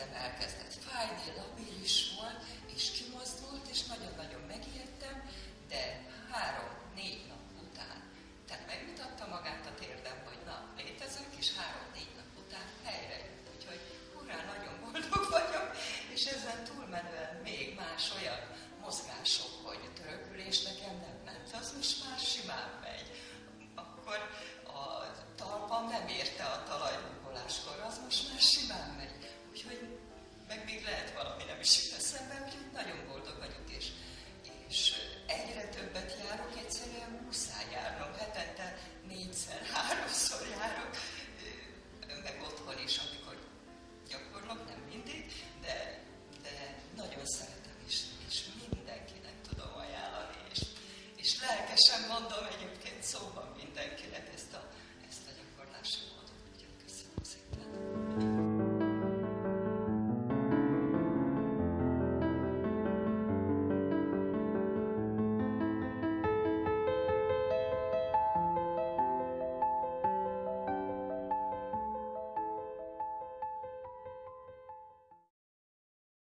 hirtelen elkezdett fájni, labilis volt, és kimozdult, és